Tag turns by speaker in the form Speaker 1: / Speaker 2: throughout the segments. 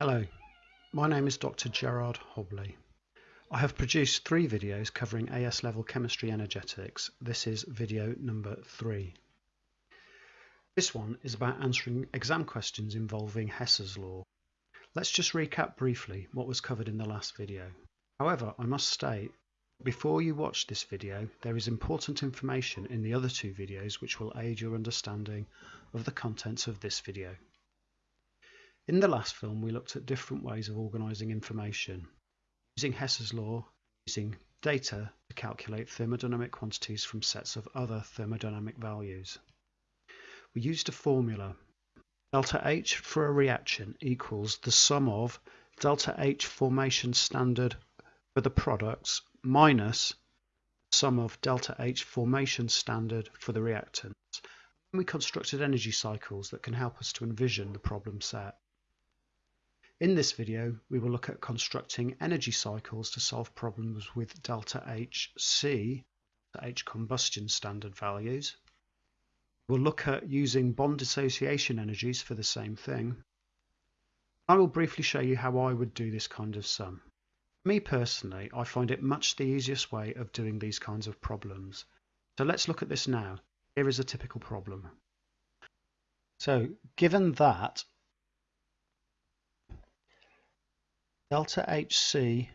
Speaker 1: Hello, my name is Dr. Gerard Hobley. I have produced three videos covering AS level chemistry energetics. This is video number three. This one is about answering exam questions involving Hess's law. Let's just recap briefly what was covered in the last video. However, I must state, that before you watch this video, there is important information in the other two videos which will aid your understanding of the contents of this video. In the last film, we looked at different ways of organising information, using Hess's law, using data to calculate thermodynamic quantities from sets of other thermodynamic values. We used a formula. Delta H for a reaction equals the sum of delta H formation standard for the products minus the sum of delta H formation standard for the reactants. And we constructed energy cycles that can help us to envision the problem set. In this video, we will look at constructing energy cycles to solve problems with delta HC, H combustion standard values. We'll look at using bond dissociation energies for the same thing. I will briefly show you how I would do this kind of sum. Me personally, I find it much the easiest way of doing these kinds of problems. So let's look at this now. Here is a typical problem. So given that Delta HC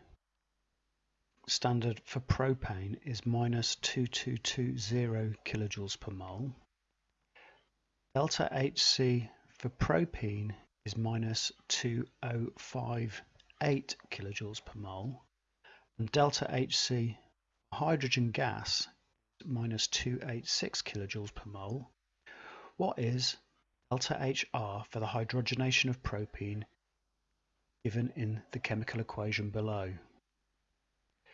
Speaker 1: standard for propane is minus 2220 kilojoules per mole. Delta HC for propene is minus 2058 kilojoules per mole. And delta HC hydrogen gas minus 286 kilojoules per mole. What is delta HR for the hydrogenation of propene given in the chemical equation below.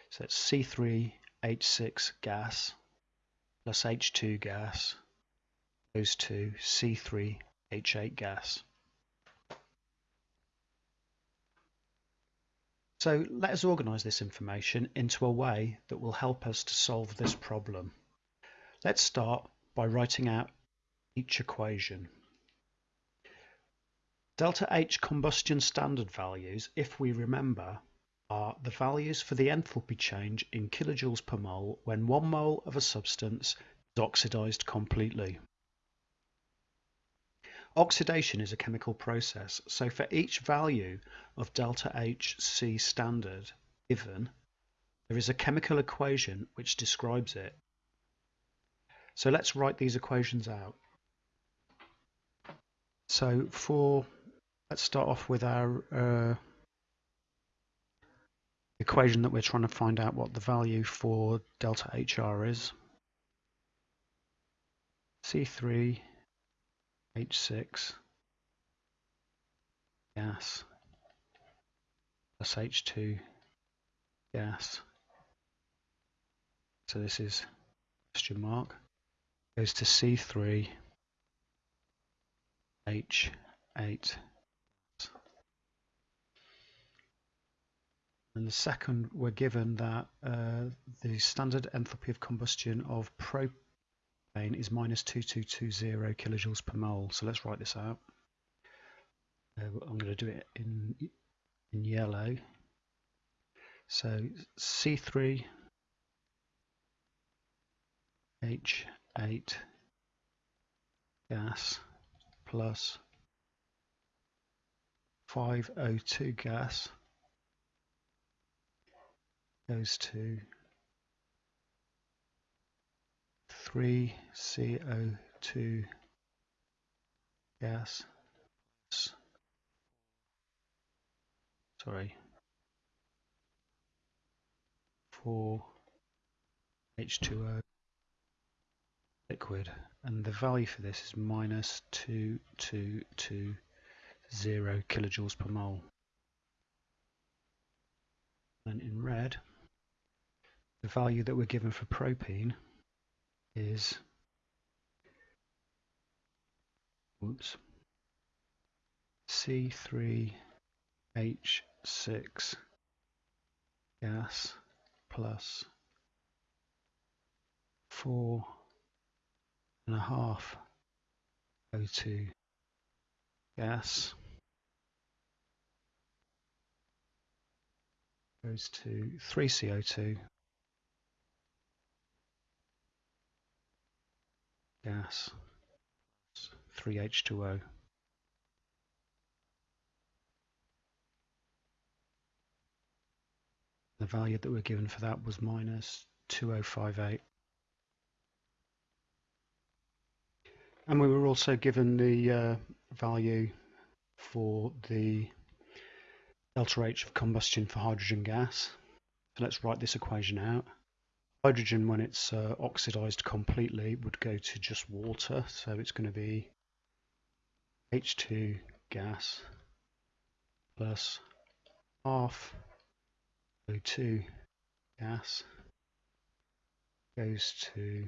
Speaker 1: So it's C3H6 gas plus H2 gas goes to C3H8 gas. So let us organise this information into a way that will help us to solve this problem. Let's start by writing out each equation. Delta H combustion standard values, if we remember, are the values for the enthalpy change in kilojoules per mole when one mole of a substance is oxidized completely. Oxidation is a chemical process, so for each value of delta HC standard given, there is a chemical equation which describes it. So let's write these equations out. So for let's start off with our uh, equation that we're trying to find out what the value for delta HR is. C3 H6 gas plus H2 gas. So this is question mark goes to C3 H8 And the second, we're given that uh, the standard enthalpy of combustion of propane is minus 2220 kilojoules per mole. So let's write this out. Uh, I'm going to do it in, in yellow. So C3 H8 gas plus 5O2 gas goes to 3 CO2 gas. Sorry. 4 H2O liquid. And the value for this is minus 2220 kilojoules per mole. And in red the value that we're given for propene is oops, C3H6 gas plus four and a half O2 gas goes to 3 gas 3 H2O the value that we're given for that was minus 2058 and we were also given the uh, value for the delta H of combustion for hydrogen gas. So let's write this equation out. Hydrogen, when it's uh, oxidized completely, would go to just water. So it's going to be H2 gas plus half O2 gas goes to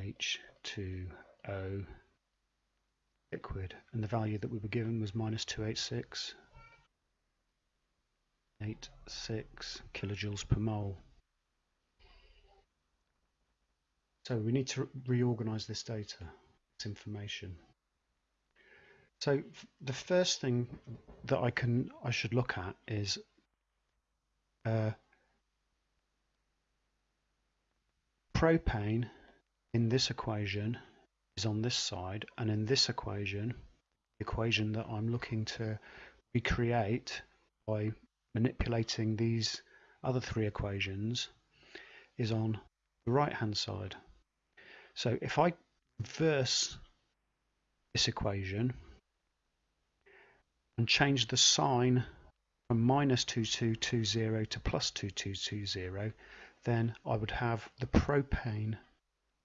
Speaker 1: H2O liquid and the value that we were given was minus 286 86 kilojoules per mole. So we need to reorganize this data, this information. So the first thing that I can I should look at is uh, propane in this equation is on this side and in this equation the equation that I'm looking to recreate by manipulating these other three equations is on the right hand side so if I reverse this equation and change the sign from minus 2220 to plus 2220 then I would have the propane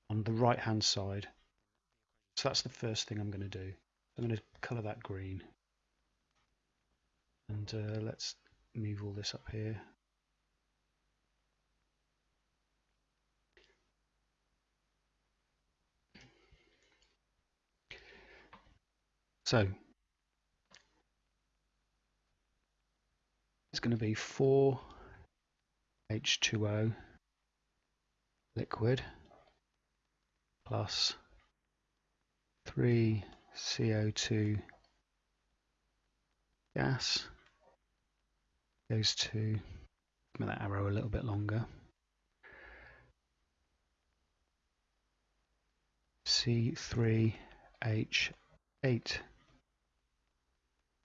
Speaker 1: on the right hand side so that's the first thing I'm going to do. I'm going to colour that green. And uh, let's move all this up here. So it's going to be 4 H2O liquid plus 3 CO2 gas goes to make that arrow a little bit longer. C3H8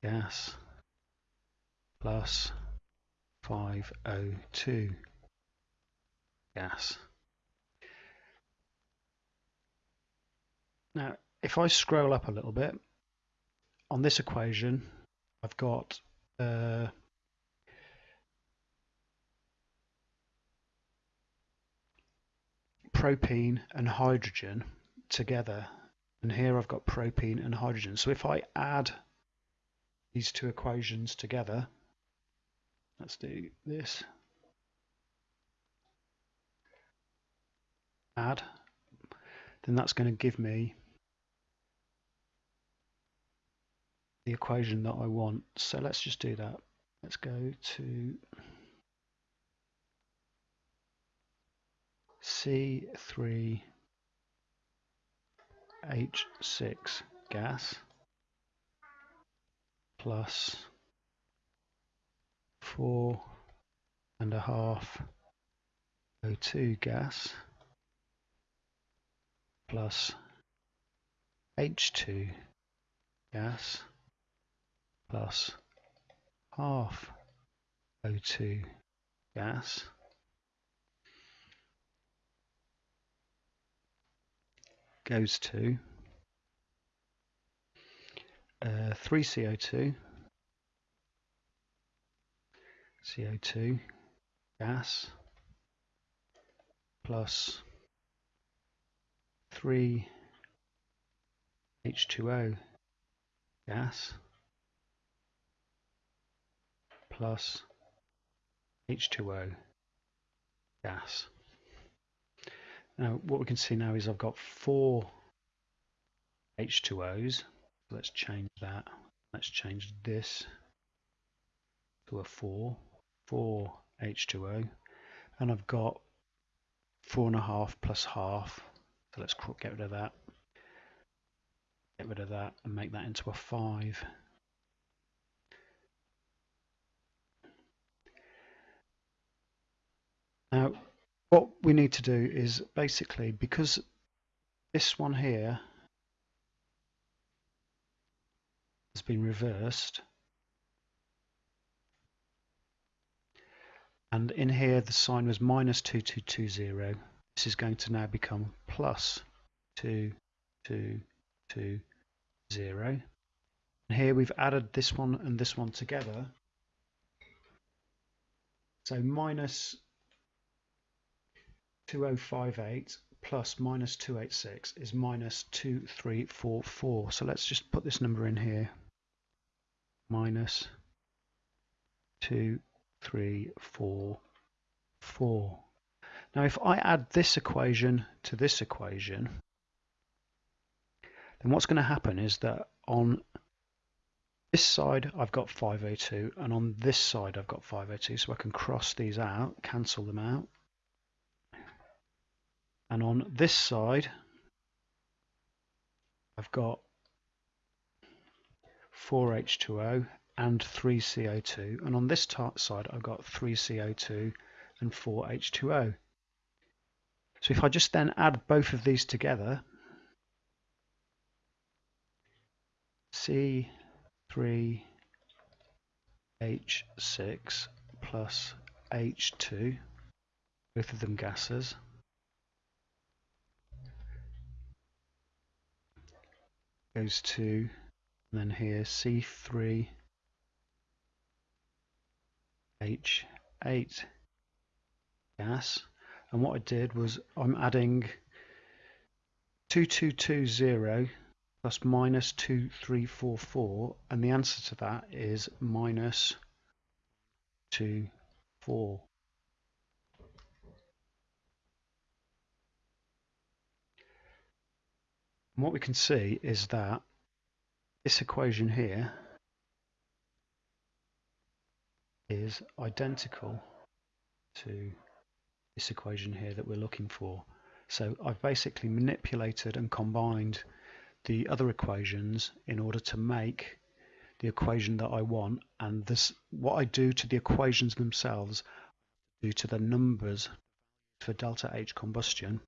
Speaker 1: gas plus 5O2 gas. Now if I scroll up a little bit, on this equation, I've got uh, propene and hydrogen together. And here I've got propene and hydrogen. So if I add these two equations together, let's do this. Add, then that's going to give me the equation that I want. So let's just do that. Let's go to C3H6 gas plus four and a half O2 gas plus H2 gas plus half O2 gas goes to uh, 3 CO2 CO2 gas plus 3 H2O gas plus H2O gas. Now what we can see now is I've got four H2Os. Let's change that. Let's change this to a 4, 4 H2O, and I've got 4.5 plus half, so let's get rid of that, get rid of that and make that into a 5. Now what we need to do is basically, because this one here has been reversed, and in here the sign was minus 2220, this is going to now become plus 2220. And here we've added this one and this one together. So minus 2058 plus minus 286 is minus 2344. So let's just put this number in here. Minus 2344. Now if I add this equation to this equation, then what's going to happen is that on this side I've got 5O2 and on this side I've got 5O2 so I can cross these out, cancel them out and on this side I've got 4H2O and 3CO2 and on this side I've got 3CO2 and 4H2O. So if I just then add both of these together C3H6 plus H2 both of them gases goes to, then here C3 H8 gas. And what I did was I'm adding 2220 plus minus 2344 and the answer to that is minus 2 4 And what we can see is that this equation here is identical to this equation here that we're looking for. So I've basically manipulated and combined the other equations in order to make the equation that I want and this what I do to the equations themselves due to the numbers for delta H combustion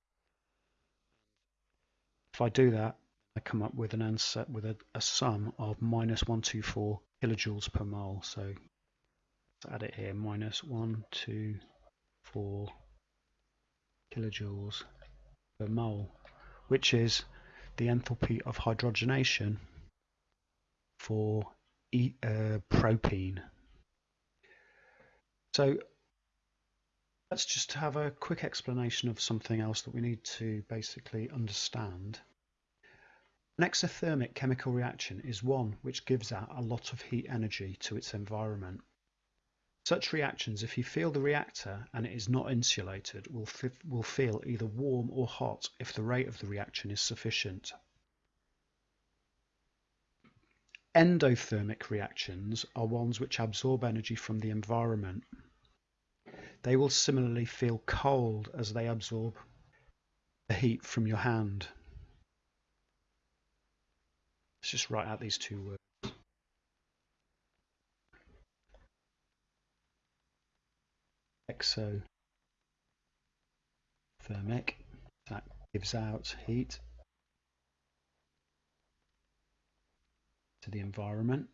Speaker 1: if I do that, I come up with an answer with a, a sum of minus 124 kilojoules per mole. So let's add it here, minus 124 kilojoules per mole, which is the enthalpy of hydrogenation for e, uh, propene. So let's just have a quick explanation of something else that we need to basically understand. An exothermic chemical reaction is one which gives out a lot of heat energy to its environment. Such reactions, if you feel the reactor and it is not insulated, will, will feel either warm or hot if the rate of the reaction is sufficient. Endothermic reactions are ones which absorb energy from the environment. They will similarly feel cold as they absorb the heat from your hand. Let's just write out these two words. Exothermic, that gives out heat to the environment.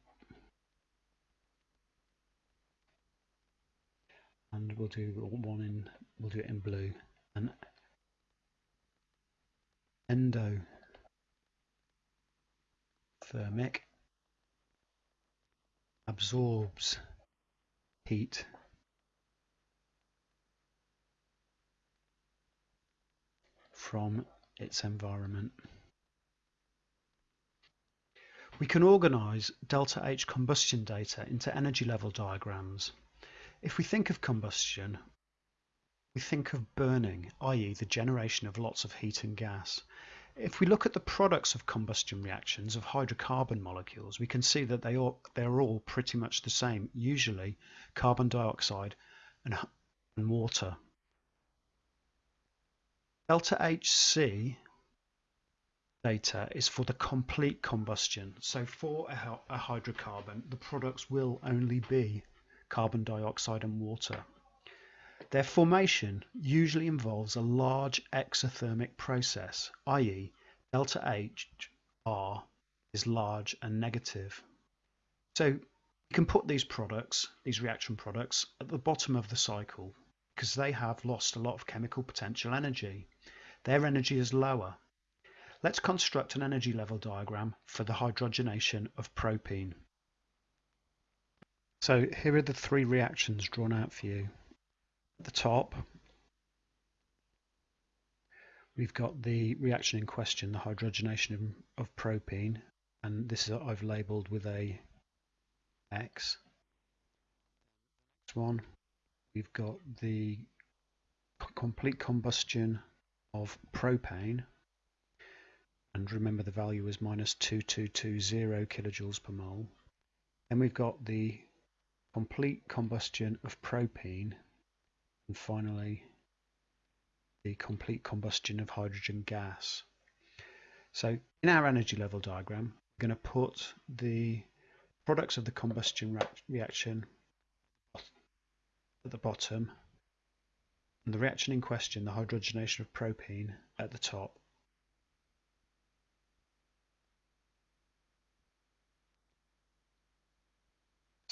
Speaker 1: And we'll do one in we'll do it in blue. And endothermic absorbs heat. From its environment. We can organise delta H combustion data into energy level diagrams if we think of combustion, we think of burning, i.e. the generation of lots of heat and gas. If we look at the products of combustion reactions of hydrocarbon molecules, we can see that they are, they're all pretty much the same, usually carbon dioxide and, and water. Delta HC data is for the complete combustion. So for a, a hydrocarbon, the products will only be carbon dioxide and water. Their formation usually involves a large exothermic process, i.e. delta H R is large and negative. So you can put these products, these reaction products, at the bottom of the cycle because they have lost a lot of chemical potential energy. Their energy is lower. Let's construct an energy level diagram for the hydrogenation of propene. So here are the three reactions drawn out for you. At the top, we've got the reaction in question, the hydrogenation of propene, and this is I've labelled with a X. Next one, we've got the complete combustion of propane, and remember the value is minus 2220 kilojoules per mole. Then we've got the complete combustion of propene and finally the complete combustion of hydrogen gas. So in our energy level diagram, we're going to put the products of the combustion reaction at the bottom and the reaction in question, the hydrogenation of propene, at the top.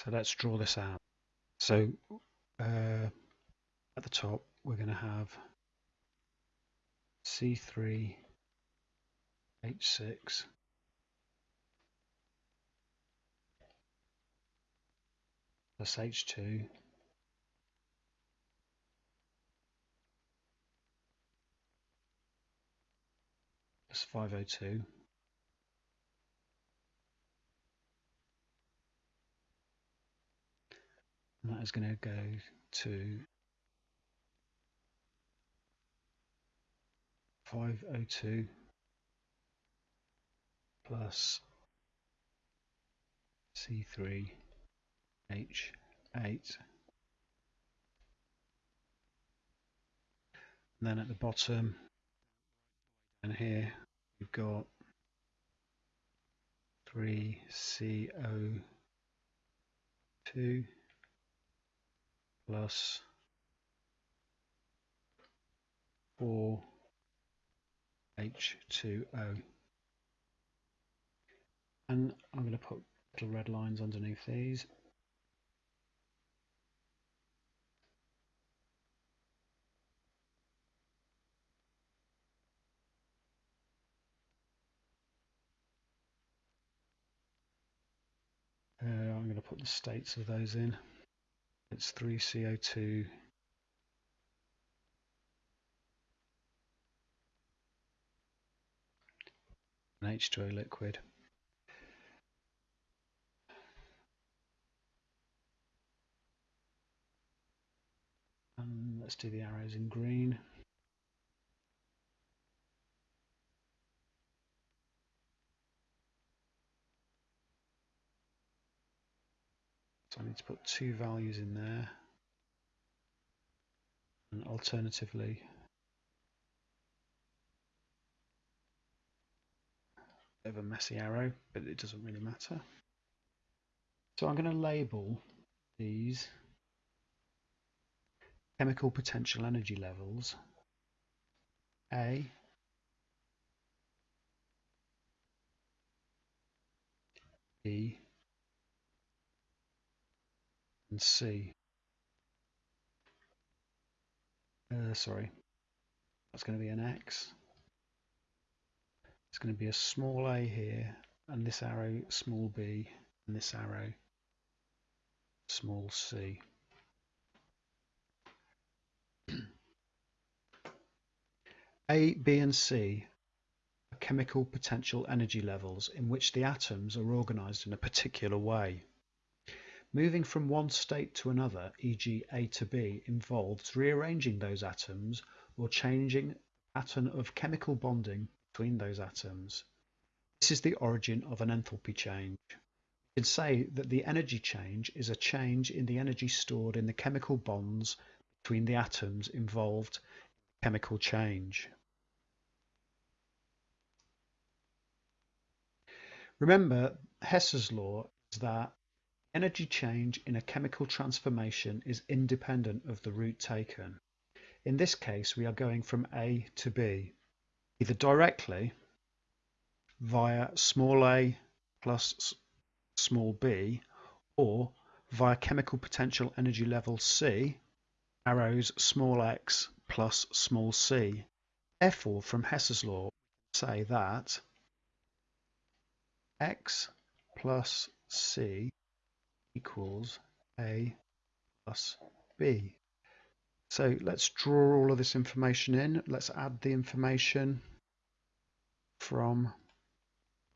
Speaker 1: So let's draw this out. So uh, at the top we're going to have C3 H6 plus H2 plus 5O2 and that is going to go to 5O2 plus C3 H8 and then at the bottom and here we've got 3CO2 plus 4 H2O. And I'm going to put little red lines underneath these. Uh, I'm going to put the states of those in. It's 3CO2 an H2O liquid. And let's do the arrows in green. So I need to put two values in there. And alternatively, bit of a messy arrow, but it doesn't really matter. So I'm going to label these chemical potential energy levels A, B, C. Uh, sorry, that's going to be an X. It's going to be a small a here, and this arrow small b, and this arrow small c. A, B and C are chemical potential energy levels in which the atoms are organized in a particular way. Moving from one state to another, e.g. A to B, involves rearranging those atoms or changing the pattern of chemical bonding between those atoms. This is the origin of an enthalpy change. You can say that the energy change is a change in the energy stored in the chemical bonds between the atoms involved in chemical change. Remember, Hess's law is that Energy change in a chemical transformation is independent of the route taken. In this case, we are going from A to B, either directly via small a plus small b, or via chemical potential energy level C, arrows small x plus small c. Therefore, from Hess's law, say that x plus c equals a plus b. So let's draw all of this information in. Let's add the information from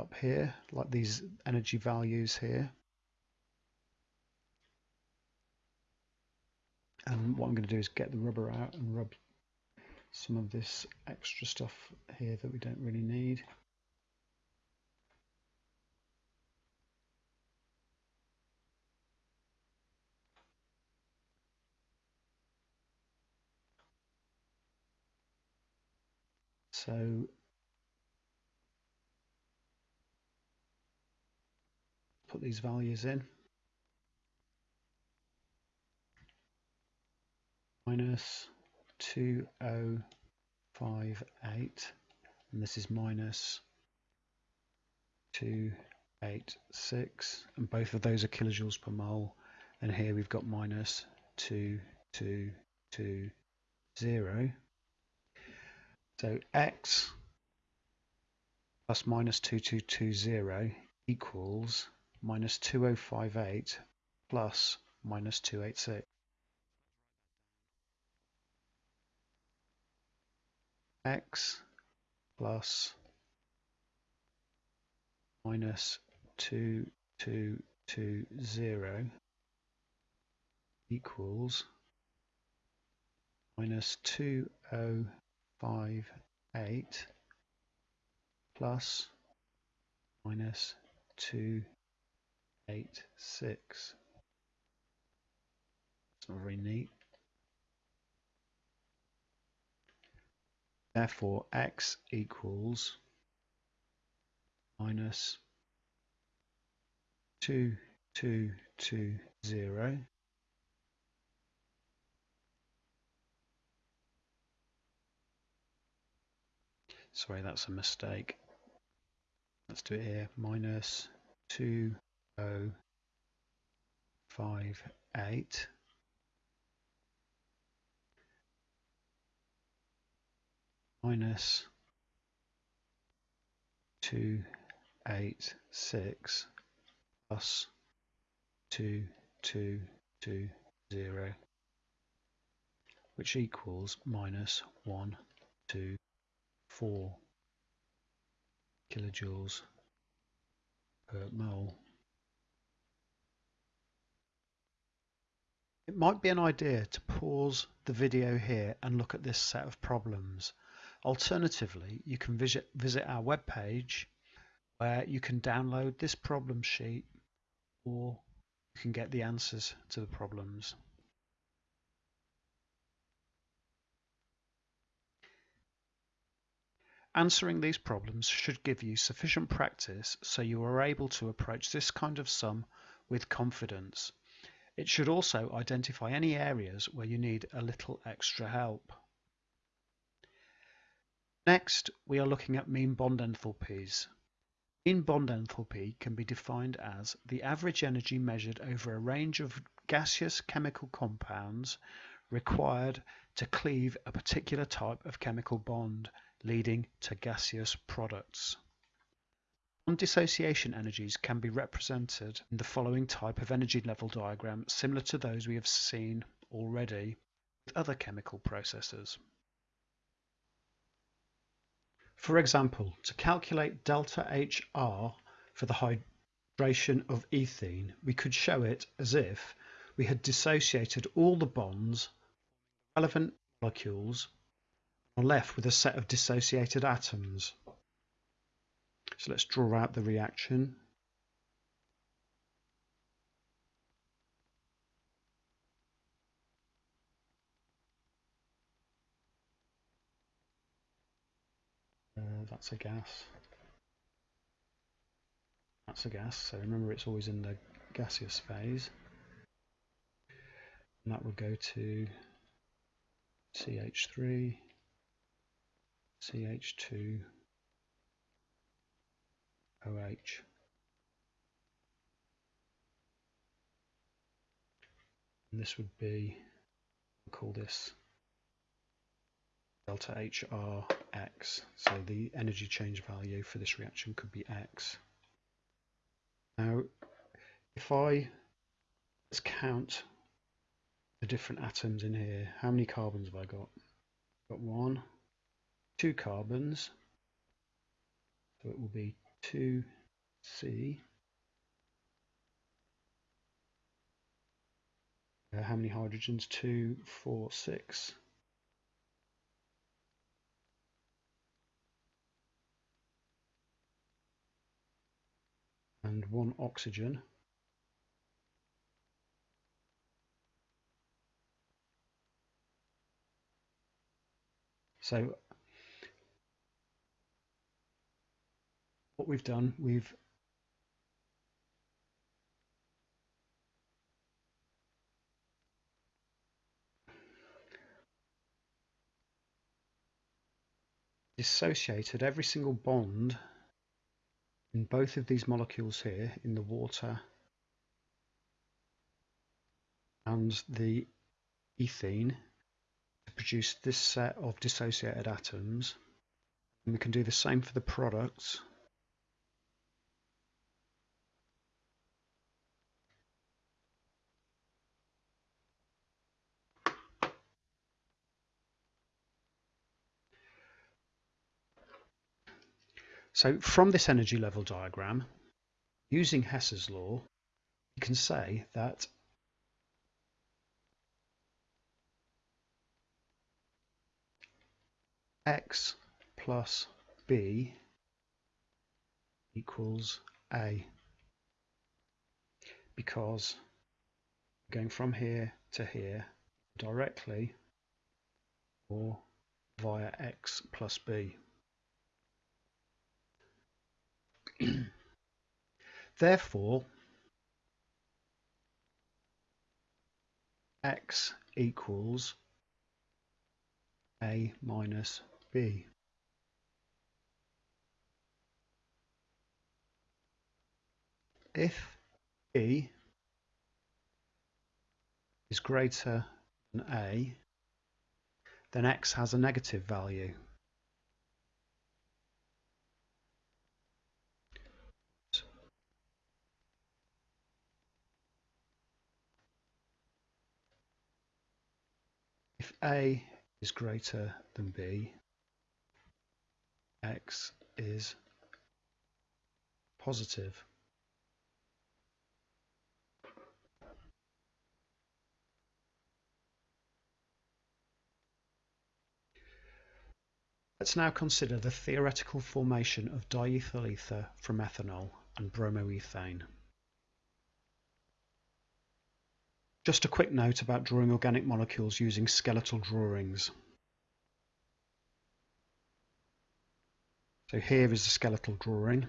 Speaker 1: up here, like these energy values here. And what I'm going to do is get the rubber out and rub some of this extra stuff here that we don't really need. So put these values in. Minus 2058 and this is minus 286 and both of those are kilojoules per mole and here we've got minus 2220 so x plus minus 2220 equals minus 2058 plus minus 286. x plus minus 2220 equals minus oh 2058 plus minus 2 eight, six. It's not very neat. Therefore, x equals minus 2, 2, 2, 0. Sorry, that's a mistake. Let's do it here. Minus 2, oh five eight minus two eight six plus two two two zero which equals minus one two four kilojoules per mole. It might be an idea to pause the video here and look at this set of problems. Alternatively, you can visit, visit our webpage where you can download this problem sheet or you can get the answers to the problems. Answering these problems should give you sufficient practice so you are able to approach this kind of sum with confidence. It should also identify any areas where you need a little extra help. Next, we are looking at mean bond enthalpies. Mean bond enthalpy can be defined as the average energy measured over a range of gaseous chemical compounds required to cleave a particular type of chemical bond, leading to gaseous products. Bond dissociation energies can be represented in the following type of energy level diagram similar to those we have seen already with other chemical processes. For example, to calculate delta HR for the hydration of ethene, we could show it as if we had dissociated all the bonds relevant molecules are left with a set of dissociated atoms. So let's draw out the reaction. Uh, that's a gas. That's a gas, so remember it's always in the gaseous phase. And that will go to CH3, CH2, OH. And this would be, we'll call this delta HRX. So the energy change value for this reaction could be X. Now, if I let's count the different atoms in here, how many carbons have I got? Got one, two carbons, so it will be 2C. Uh, how many hydrogens? Two, four, six. and one oxygen. So what we've done, we've dissociated every single bond in both of these molecules here, in the water and the ethene, to produce this set of dissociated atoms. And we can do the same for the products. So from this energy level diagram, using Hess's law, you can say that x plus b equals a because going from here to here directly or via x plus b. Therefore, x equals a minus b. If b is greater than a, then x has a negative value. A is greater than B, X is positive. Let's now consider the theoretical formation of diethyl ether from ethanol and bromoethane. Just a quick note about drawing organic molecules using skeletal drawings. So here is the skeletal drawing.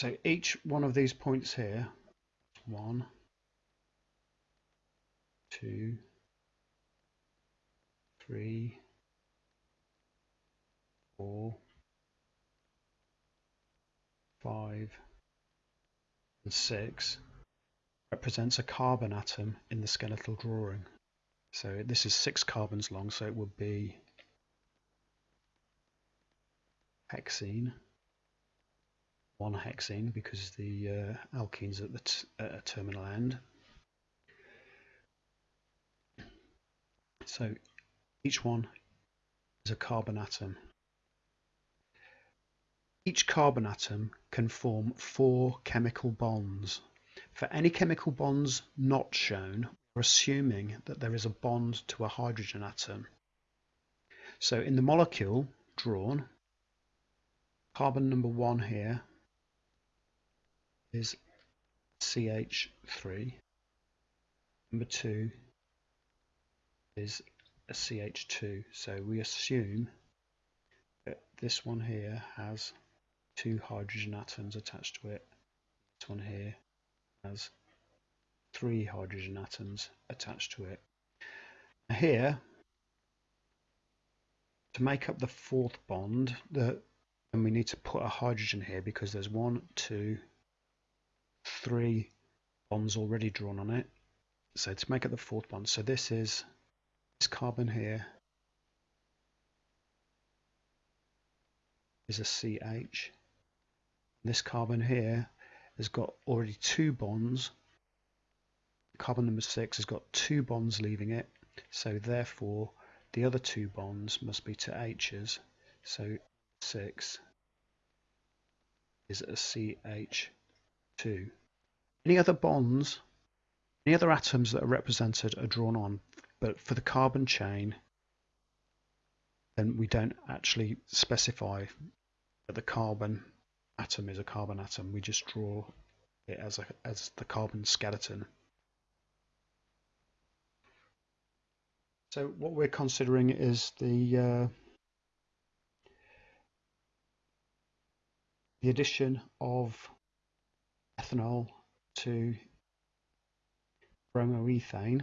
Speaker 1: So each one of these points here, one, two, three, four, 5 and 6 represents a carbon atom in the skeletal drawing. So this is six carbons long, so it would be hexene, one hexene because the uh, alkene's at the a terminal end. So each one is a carbon atom. Each carbon atom can form four chemical bonds. For any chemical bonds not shown, we're assuming that there is a bond to a hydrogen atom. So in the molecule drawn, carbon number one here is CH3. Number two is a CH2. So we assume that this one here has two hydrogen atoms attached to it. This one here has three hydrogen atoms attached to it. Now here, to make up the fourth bond, the, we need to put a hydrogen here because there's one, two, three bonds already drawn on it. So to make up the fourth bond, so this is this carbon here is a CH. This carbon here has got already two bonds. Carbon number six has got two bonds leaving it. So therefore, the other two bonds must be to H's. So 6 is a CH2. Any other bonds, any other atoms that are represented are drawn on, but for the carbon chain, then we don't actually specify that the carbon atom is a carbon atom. We just draw it as, a, as the carbon skeleton. So what we're considering is the uh, the addition of ethanol to bromoethane.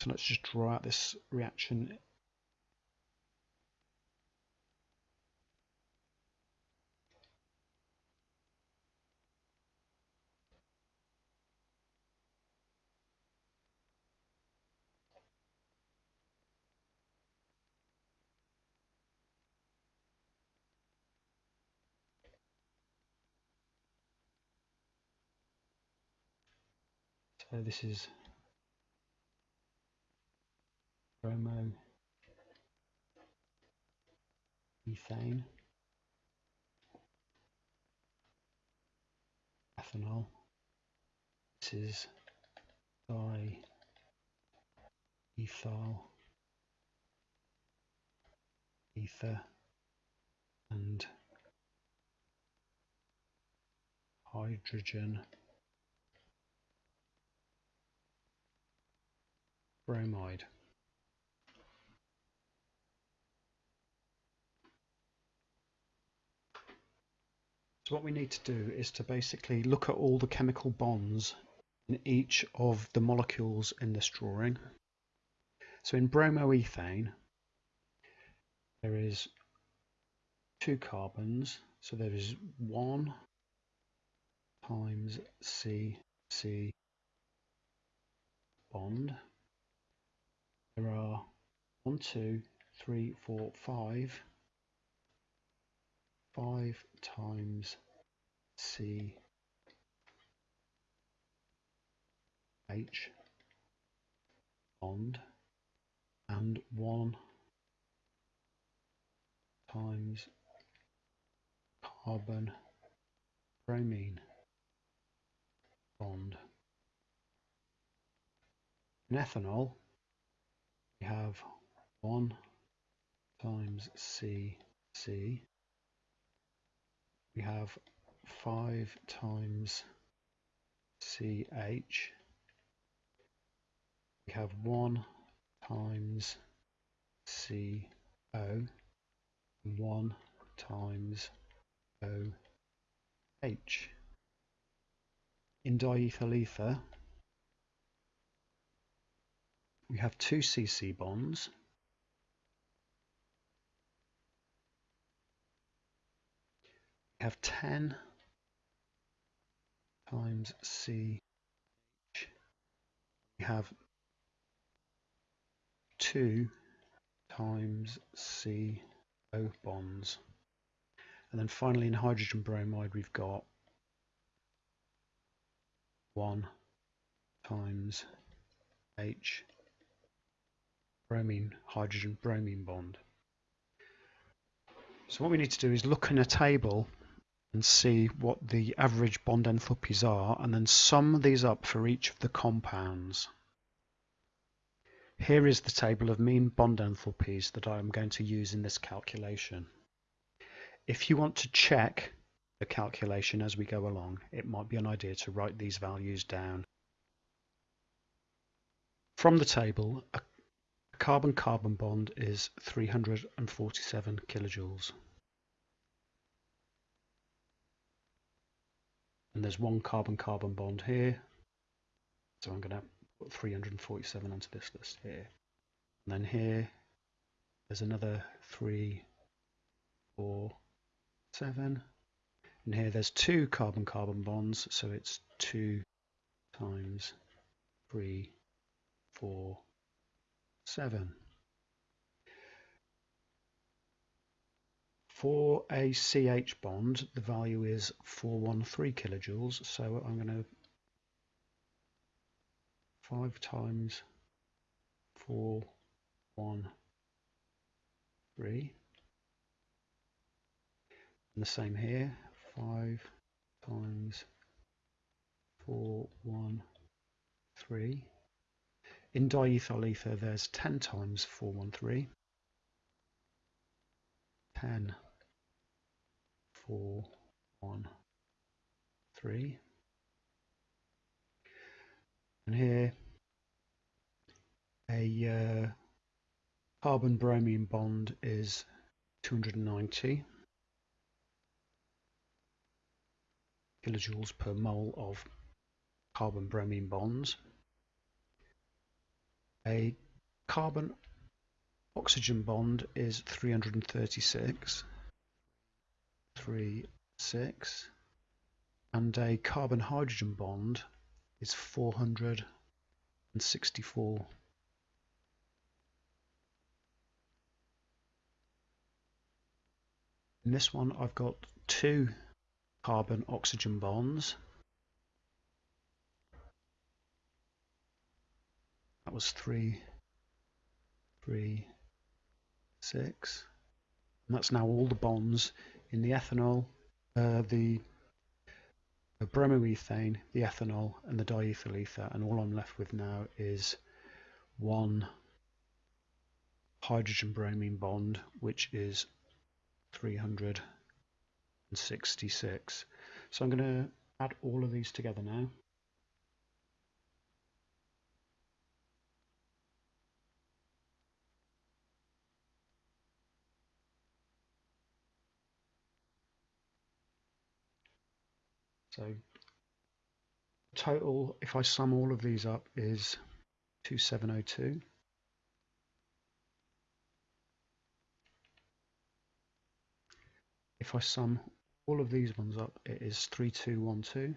Speaker 1: So let's just draw out this reaction So this is bromo ethane ethanol. This is di ethyl ether and hydrogen bromide So what we need to do is to basically look at all the chemical bonds in each of the molecules in this drawing. So in bromoethane, there is two carbons. So there is one times C, C bond there are one, two, three, four, five. Five times C H bond and one times carbon bromine bond. In ethanol, we have 1 times C, C. We have 5 times CH. We have 1 times CO 1 times OH. In diethyl ether, we have two CC bonds. We have 10 times C. We have 2 times CO bonds. And then finally in hydrogen bromide we've got 1 times H bromine hydrogen bromine bond. So what we need to do is look in a table and see what the average bond enthalpies are and then sum these up for each of the compounds. Here is the table of mean bond enthalpies that I am going to use in this calculation. If you want to check the calculation as we go along, it might be an idea to write these values down. From the table, a a carbon-carbon bond is three hundred and forty-seven kilojoules. And there's one carbon-carbon bond here. So I'm going to put 347 onto this list here. And then here, there's another three, four, seven. And here there's two carbon-carbon bonds, so it's two times three, four, seven. For a CH bond, the value is 413 kilojoules, so I'm going to 5 times 4, 1, 3. And the same here, 5 times 4, 1, 3. In diethyl ether, there's 10 times 413. 10, 4, 1, 3. And here, a uh, carbon bromine bond is 290 kilojoules per mole of carbon bromine bonds. A carbon oxygen bond is 336 3 6 and a carbon hydrogen bond is 464. In this one I've got two carbon oxygen bonds. Was three, three, six. And that's now all the bonds in the ethanol, uh, the the bromoethane, the ethanol, and the diethyl ether, and all I'm left with now is one hydrogen bromine bond, which is 366. So I'm going to add all of these together now. So total, if I sum all of these up, is 2702. If I sum all of these ones up, it is 3212.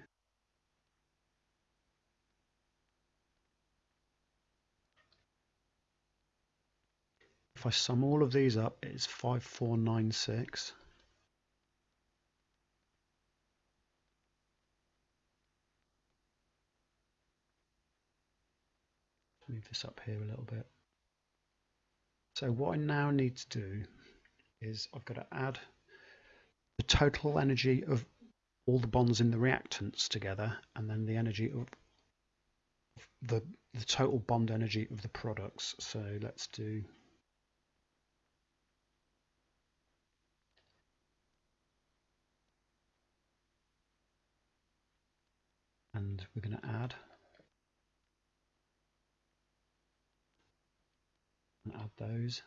Speaker 1: If I sum all of these up, it's 5496. Move this up here a little bit. So what I now need to do is I've got to add the total energy of all the bonds in the reactants together and then the energy of the, the total bond energy of the products. So let's do and we're going to add and add those.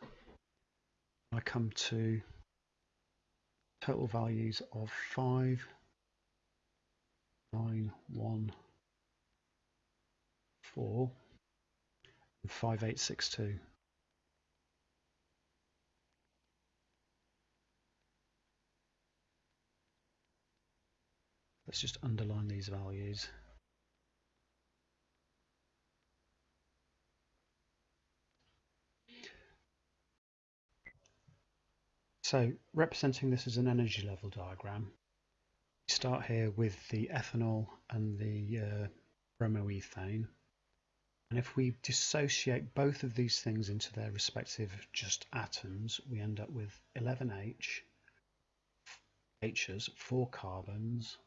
Speaker 1: I come to total values of 5, 9, 1, 4 and 5862. Let's just underline these values. So representing this as an energy level diagram, we start here with the ethanol and the uh, bromoethane. And if we dissociate both of these things into their respective just atoms, we end up with 11H, H's, four carbons,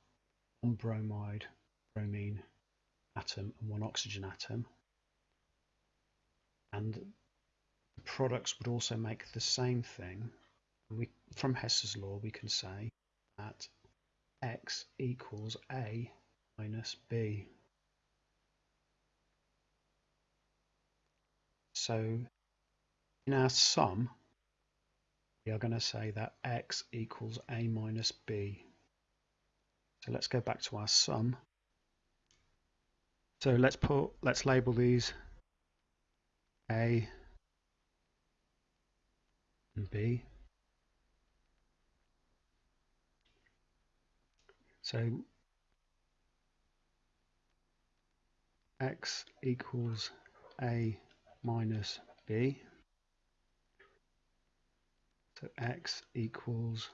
Speaker 1: one bromide, bromine atom and one oxygen atom. And the products would also make the same thing we, from Hess's law, we can say that x equals a minus b. So in our sum, we are going to say that x equals a minus b. So let's go back to our sum. So let's put let's label these A and B. So x equals A minus B. So x equals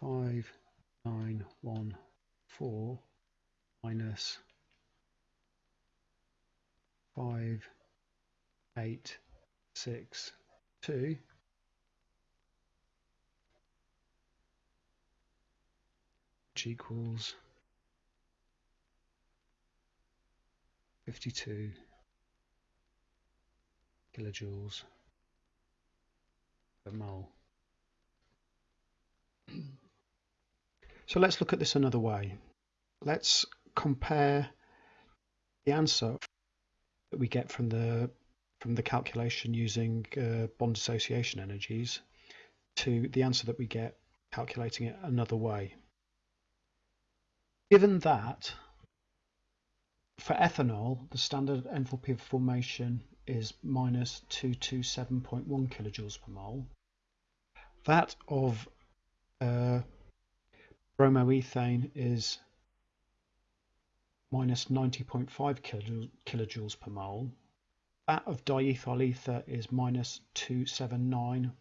Speaker 1: 5914 minus 5862 equals 52 kilojoules per mole. So let's look at this another way. Let's compare the answer that we get from the from the calculation using uh, bond dissociation energies to the answer that we get calculating it another way. Given that for ethanol, the standard enthalpy of formation is minus 227.1 kilojoules per mole. That of uh, bromoethane is minus 90.5 kilojoules per mole. That of diethyl ether is minus 279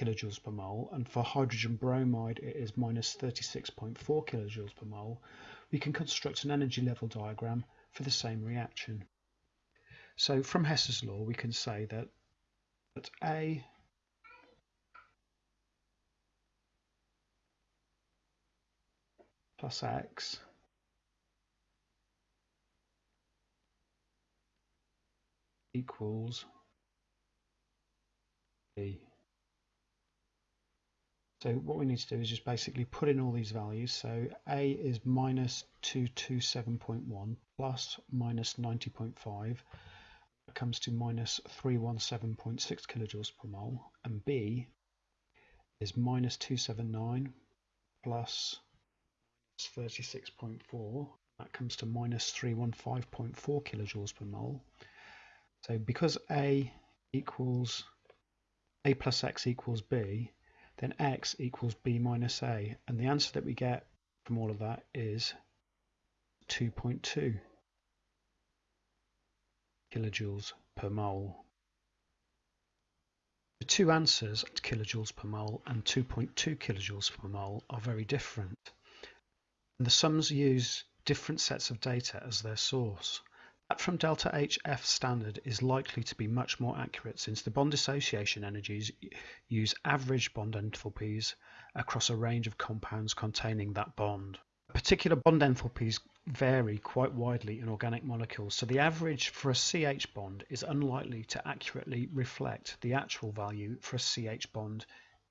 Speaker 1: kilojoules per mole and for hydrogen bromide it is minus 36.4 kilojoules per mole, we can construct an energy level diagram for the same reaction. So from Hess's law we can say that, that A plus X equals B. So what we need to do is just basically put in all these values. So A is minus 227.1 plus minus 90.5 comes to minus 317.6 kilojoules per mole. And B is minus 279 plus 36.4 that comes to minus 315.4 kilojoules per mole. So because A equals A plus X equals B then x equals b minus a. And the answer that we get from all of that is 2.2 kilojoules per mole. The two answers, kilojoules per mole and 2.2 kilojoules per mole, are very different. And the sums use different sets of data as their source. That from delta HF standard is likely to be much more accurate since the bond dissociation energies use average bond enthalpies across a range of compounds containing that bond. Particular bond enthalpies vary quite widely in organic molecules, so the average for a CH bond is unlikely to accurately reflect the actual value for a CH bond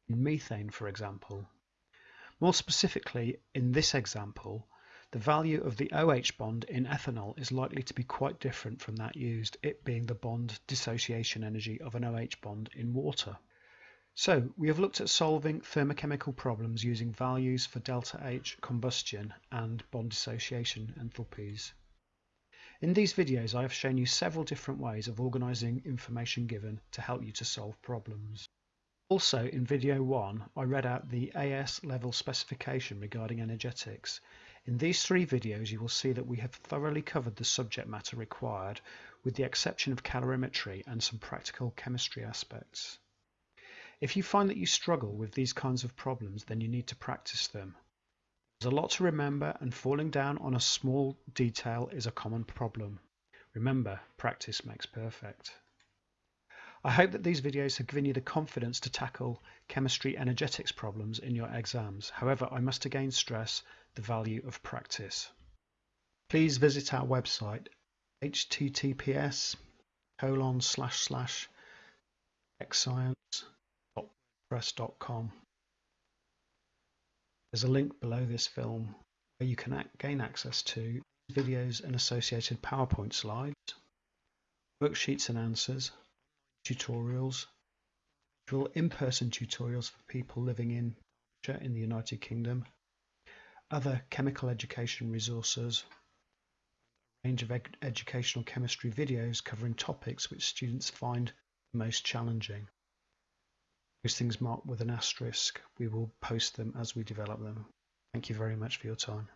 Speaker 1: in methane, for example. More specifically, in this example, the value of the OH bond in ethanol is likely to be quite different from that used, it being the bond dissociation energy of an OH bond in water. So we have looked at solving thermochemical problems using values for delta H combustion and bond dissociation enthalpies. In these videos I have shown you several different ways of organising information given to help you to solve problems. Also in video 1 I read out the AS level specification regarding energetics in these three videos you will see that we have thoroughly covered the subject matter required with the exception of calorimetry and some practical chemistry aspects. If you find that you struggle with these kinds of problems then you need to practice them. There's a lot to remember and falling down on a small detail is a common problem. Remember, practice makes perfect. I hope that these videos have given you the confidence to tackle chemistry energetics problems in your exams. However, I must again stress the value of practice. Please visit our website https colon slash slash xscience.wordpress.com. There's a link below this film where you can gain access to videos and associated PowerPoint slides, worksheets and answers, tutorials, in-person tutorials for people living in in the United Kingdom, other chemical education resources, a range of ed educational chemistry videos covering topics which students find most challenging. Those things marked with an asterisk, we will post them as we develop them. Thank you very much for your time.